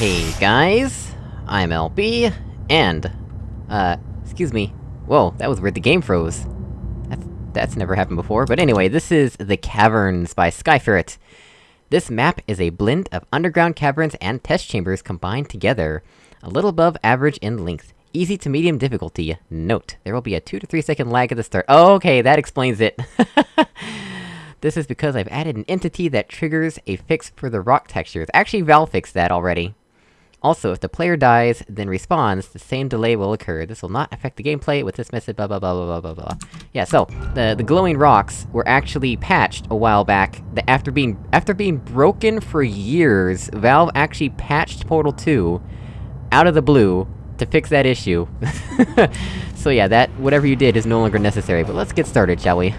Hey guys, I'm LB, and... Uh, excuse me. Whoa, that was where the game froze. That's- that's never happened before, but anyway, this is The Caverns by Skyferret. This map is a blend of underground caverns and test chambers combined together. A little above average in length. Easy to medium difficulty. Note, there will be a 2 to 3 second lag at the start- oh, okay, that explains it! This is because I've added an entity that triggers a fix for the rock textures. Actually, Valve fixed that already. Also, if the player dies, then respawns, the same delay will occur. This will not affect the gameplay with this method, blah blah blah blah blah blah blah. Yeah, so, the- the glowing rocks were actually patched a while back, that after being- after being broken for years, Valve actually patched Portal 2, out of the blue, to fix that issue. so yeah, that- whatever you did is no longer necessary, but let's get started, shall we?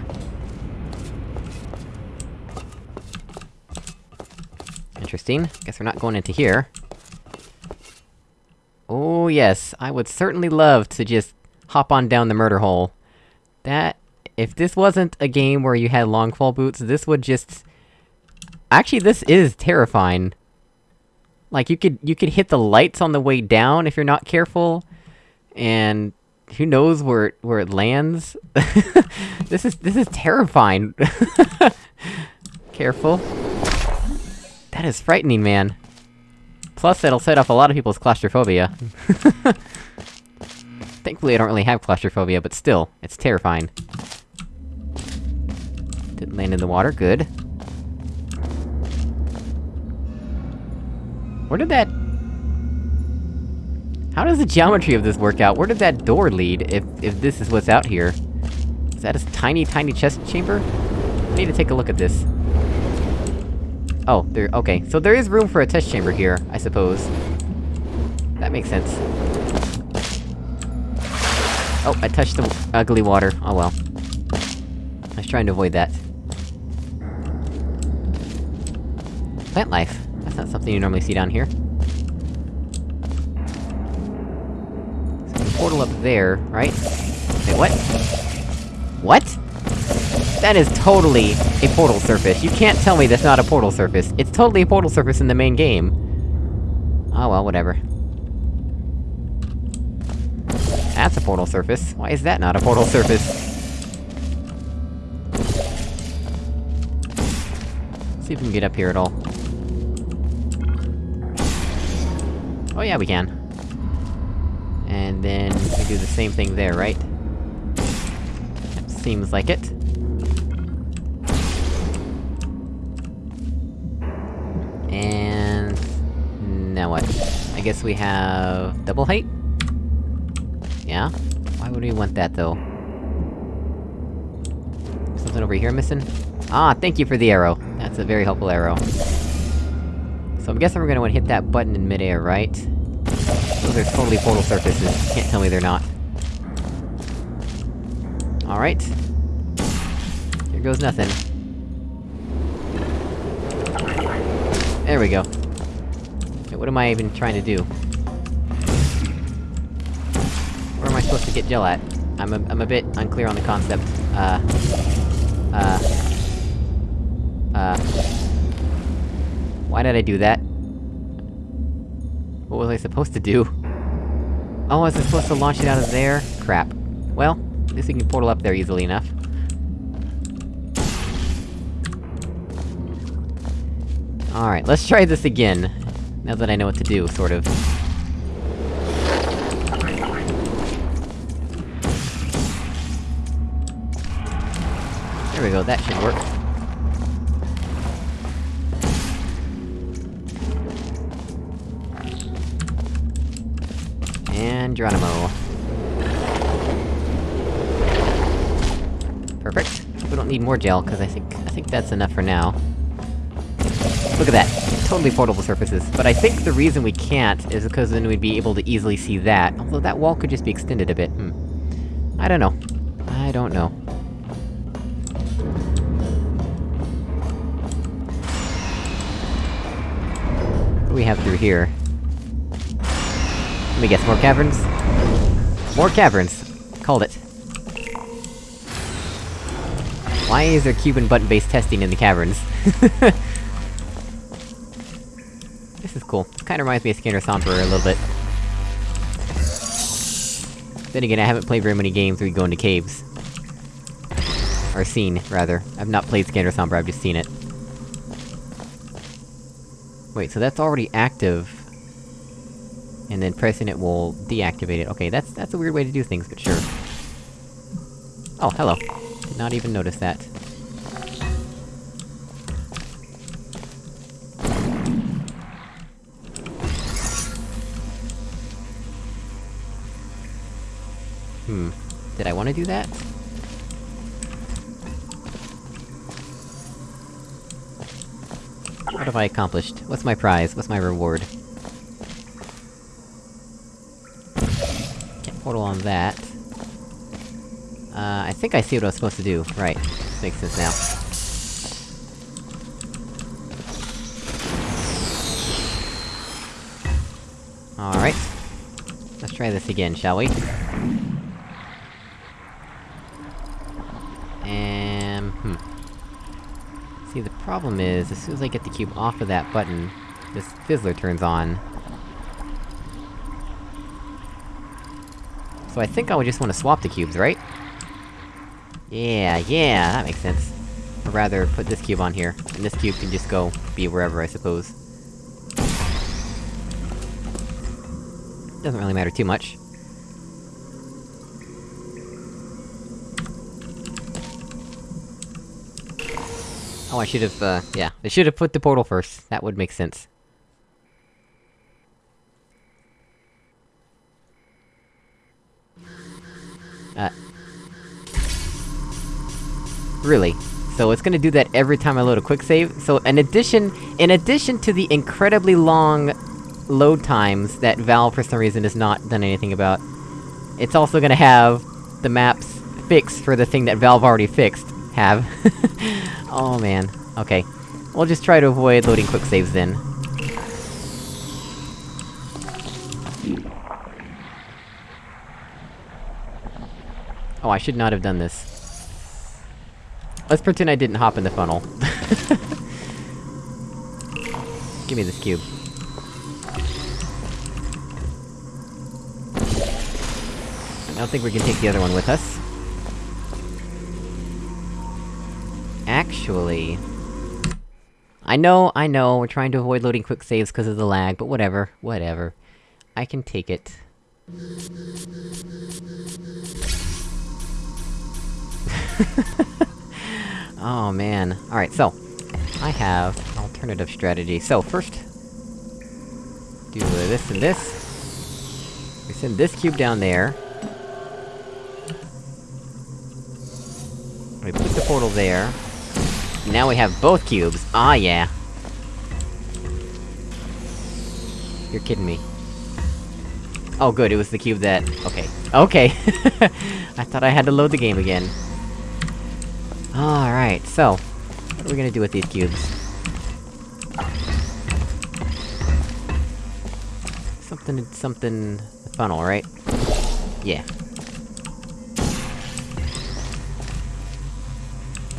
Interesting. Guess we're not going into here. Oh yes, I would certainly love to just hop on down the murder hole. That... if this wasn't a game where you had long fall boots, this would just... Actually, this is terrifying. Like, you could- you could hit the lights on the way down if you're not careful, and... who knows where it- where it lands? this is- this is terrifying! Careful. That is frightening, man. Plus, it'll set off a lot of people's claustrophobia. Thankfully, I don't really have claustrophobia, but still, it's terrifying. Didn't land in the water, good. Where did that... How does the geometry of this work out? Where did that door lead, if- if this is what's out here? Is that a tiny, tiny chest chamber? I need to take a look at this. Oh, there- okay. So there is room for a test chamber here, I suppose. That makes sense. Oh, I touched the ugly water. Oh well. I was trying to avoid that. Plant life. That's not something you normally see down here. Portal up there, right? Wait, what? What? That is totally a portal surface. You can't tell me that's not a portal surface. It's totally a portal surface in the main game. Oh well, whatever. That's a portal surface. Why is that not a portal surface? See if we can get up here at all. Oh yeah, we can. And then, we do the same thing there, right? Seems like it. Guess we have... double height? Yeah? Why would we want that, though? Something over here missing? Ah, thank you for the arrow! That's a very helpful arrow. So I'm guessing we're gonna wanna hit that button in midair, right? Those are totally portal surfaces, can't tell me they're not. Alright. Here goes nothing. There we go. What am I even trying to do? Where am I supposed to get gel at? I'm a- I'm a bit unclear on the concept. Uh... Uh... Uh... Why did I do that? What was I supposed to do? Oh, was I supposed to launch it out of there? Crap. Well, at least we can portal up there easily enough. Alright, let's try this again. Now that I know what to do, sort of. There we go, that should work. And Geronimo. Perfect. We don't need more gel, because I think- I think that's enough for now. Look at that. Totally portalable surfaces. But I think the reason we can't is because then we'd be able to easily see that, although that wall could just be extended a bit, hmm. I don't know. I don't know. What do we have through here? Let me guess, more caverns? More caverns! Called it. Why is there Cuban button-based testing in the caverns? This is cool. This kinda reminds me of Scanner Sombra a little bit. Then again, I haven't played very many games where you go into caves. Or seen, rather. I've not played Scanner Sombra, I've just seen it. Wait, so that's already active... And then pressing it will deactivate it. Okay, that's- that's a weird way to do things, but sure. Oh, hello. Did not even notice that. Want to do that? What have I accomplished? What's my prize? What's my reward? Can't portal on that. Uh, I think I see what I was supposed to do. Right. Makes sense now. Alright. Let's try this again, shall we? And... hmm. See, the problem is, as soon as I get the cube off of that button, this fizzler turns on. So I think I would just want to swap the cubes, right? Yeah, yeah, that makes sense. I'd rather, put this cube on here, and this cube can just go be wherever, I suppose. Doesn't really matter too much. Oh, I should've, uh, yeah. I should've put the portal first. That would make sense. Uh... Really? So it's gonna do that every time I load a quick save? So in addition- in addition to the incredibly long load times that Valve for some reason has not done anything about, it's also gonna have the maps fixed for the thing that Valve already fixed, have. oh man. Okay. We'll just try to avoid loading quick saves then. Oh, I should not have done this. Let's pretend I didn't hop in the funnel. Give me this cube. I don't think we can take the other one with us. Actually... I know, I know, we're trying to avoid loading quick saves because of the lag, but whatever, whatever. I can take it. oh man. Alright, so... I have an alternative strategy. So, first... Do this and this. We send this cube down there. We put the portal there. Now we have both cubes. Ah, yeah. You're kidding me. Oh good, it was the cube that... Okay. Okay! I thought I had to load the game again. Alright, so... What are we gonna do with these cubes? Something... something... funnel, right? Yeah.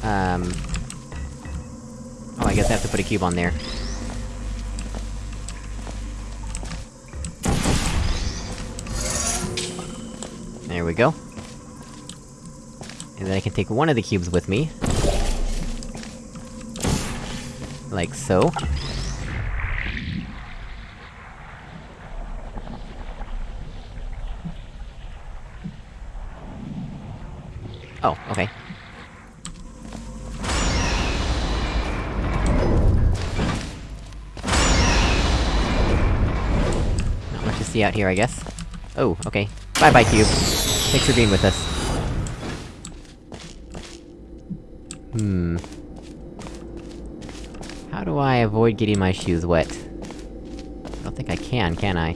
Um... Oh, I guess I have to put a cube on there. There we go. And then I can take one of the cubes with me. Like so. Oh, okay. See out here, I guess. Oh, okay. Bye-bye, cube. Thanks for being with us. Hmm... How do I avoid getting my shoes wet? I don't think I can, can I?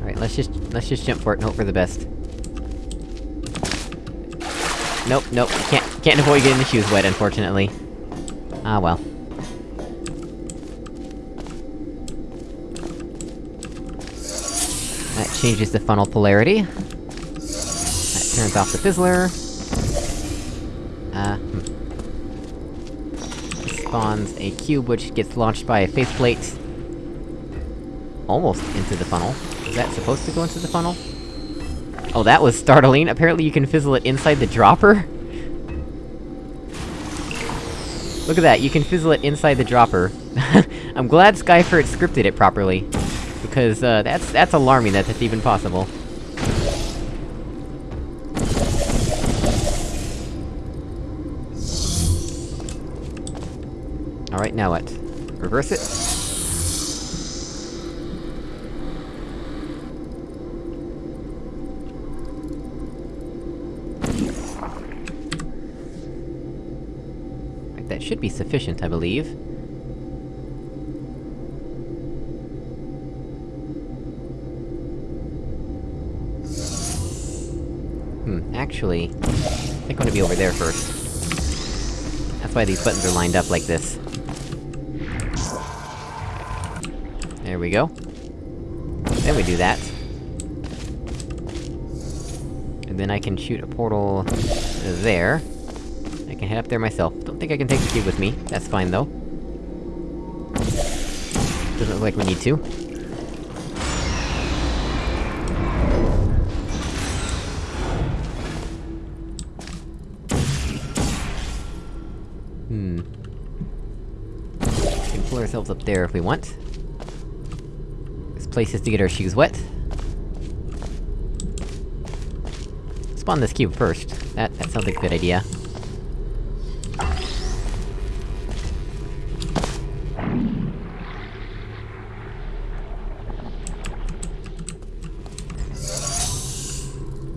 Alright, let's just- let's just jump for it and hope for the best. Nope, nope, can't- can't avoid getting the shoes wet, unfortunately. Ah well. Changes the funnel polarity. That turns off the fizzler. Uh, hmm. spawns a cube which gets launched by a faith plate... Almost into the funnel. Is that supposed to go into the funnel? Oh, that was startling! Apparently you can fizzle it inside the dropper? Look at that, you can fizzle it inside the dropper. I'm glad Skyferret scripted it properly. Because, uh, that's- that's alarming that that's even possible. Alright, now what? Reverse it? That should be sufficient, I believe. Actually... I think I'm gonna be over there first. That's why these buttons are lined up like this. There we go. Then we do that. And then I can shoot a portal... there. I can head up there myself. Don't think I can take the cube with me. That's fine, though. Doesn't look like we need to. Ourselves up there if we want. This place is to get our shoes wet. Spawn this cube first. That- that sounds like a good idea.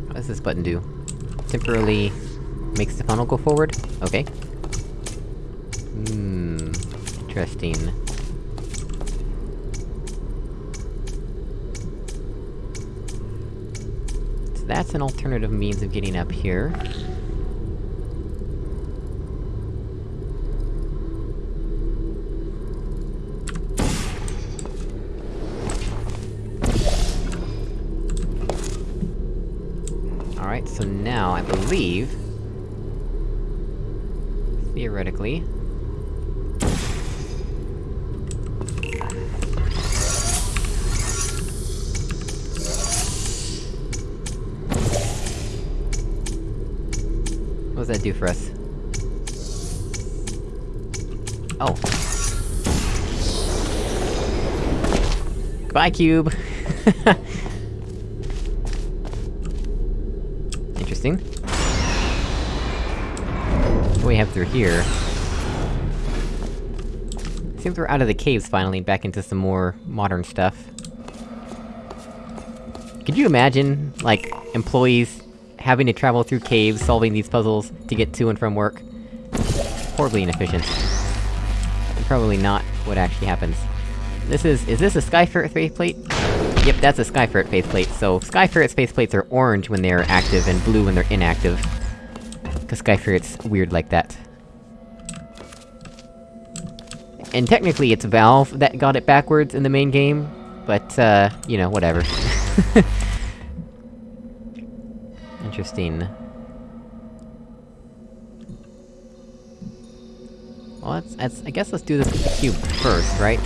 What does this button do? Temporarily... makes the funnel go forward? Okay. Hmm... Interesting. That's an alternative means of getting up here. Alright, so now, I believe... Theoretically... do for us? Oh. Goodbye, cube! Interesting. What do we have through here? Seems we're out of the caves finally, back into some more modern stuff. Could you imagine, like, employees having to travel through caves, solving these puzzles to get to and from work? Horribly inefficient. And probably not what actually happens. This is- is this a Skyferret faith plate? Yep, that's a Skyferret faith plate, so Skyferret's faith plates are orange when they're active and blue when they're inactive. Cause Skyferret's weird like that. And technically it's Valve that got it backwards in the main game, but, uh, you know, whatever. Interesting. Well, let's- let's- I guess let's do this with the cube first, right?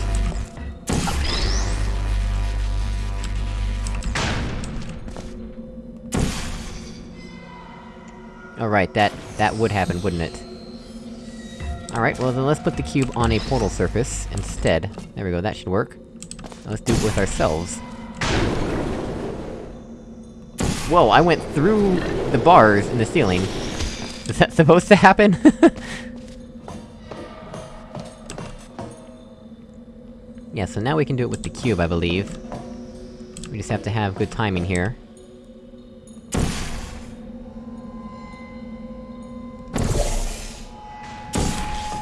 Alright, that- that would happen, wouldn't it? Alright, well then let's put the cube on a portal surface, instead. There we go, that should work. Let's do it with ourselves. Whoa, I went through the bars in the ceiling. Is that supposed to happen? yeah, so now we can do it with the cube, I believe. We just have to have good timing here.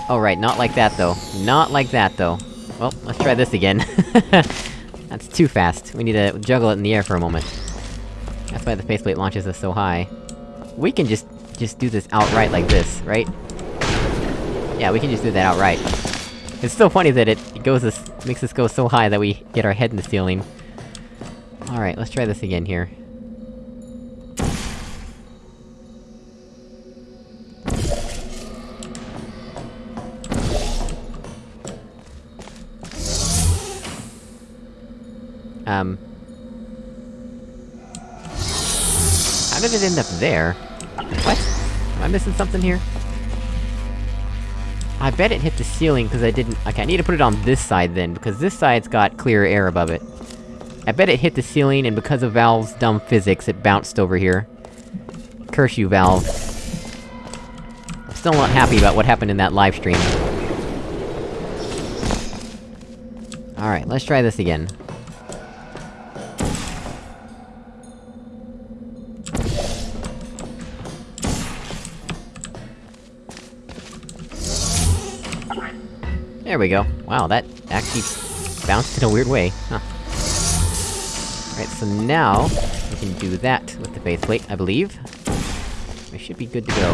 Oh right, not like that though. Not like that though. Well, let's try this again. That's too fast. We need to juggle it in the air for a moment. That's why the faith plate launches us so high. We can just- just do this outright like this, right? Yeah, we can just do that outright. It's so funny that it, goes this- makes us go so high that we get our head in the ceiling. Alright, let's try this again here. It end up there? What? Am I missing something here? I bet it hit the ceiling because I didn't- okay, I need to put it on this side then, because this side's got clear air above it. I bet it hit the ceiling, and because of Valve's dumb physics, it bounced over here. Curse you, Valve. I'm still not happy about what happened in that live stream. Alright, let's try this again. There we go. Wow, that actually bounced in a weird way, huh. Alright, so now, we can do that with the base plate, I believe. We should be good to go.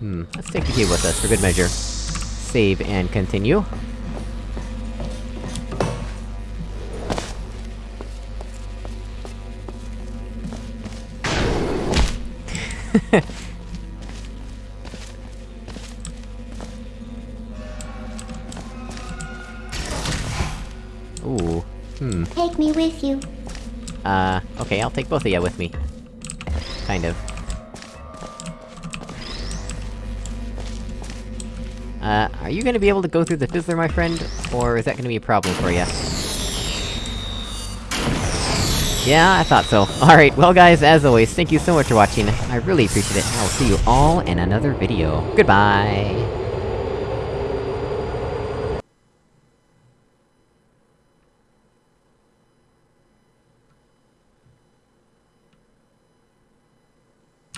Hmm, let's take the cube with us, for good measure. Save and continue. Ooh. okay, I'll take both of you with me. Kind of. Uh, are you gonna be able to go through the fizzler, my friend? Or is that gonna be a problem for you? Yeah, I thought so. Alright, well guys, as always, thank you so much for watching, I really appreciate it, and I will see you all in another video. Goodbye!